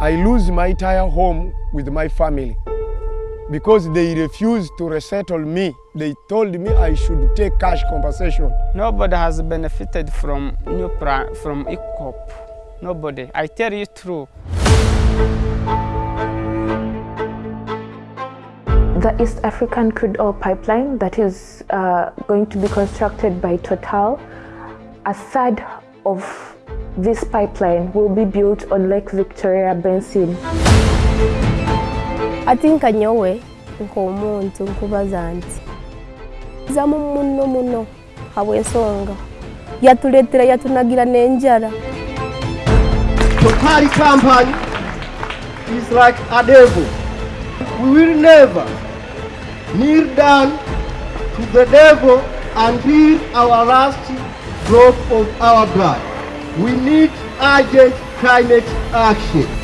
I lose my entire home with my family because they refused to resettle me. They told me I should take cash compensation. Nobody has benefited from new pra from EACOP. Nobody. I tell you true. The East African crude oil pipeline that is uh, going to be constructed by Total, a third of this pipeline will be built on Lake Victoria Basin. ati nka nyowe nk'omuntu nkubaza nti zamu muno muno habw'ensonga yatuleetera yatunagira n'enjara Total company is like a devil. We will never kneel down to the devil until our last drop of our blood. We need urgent climate action.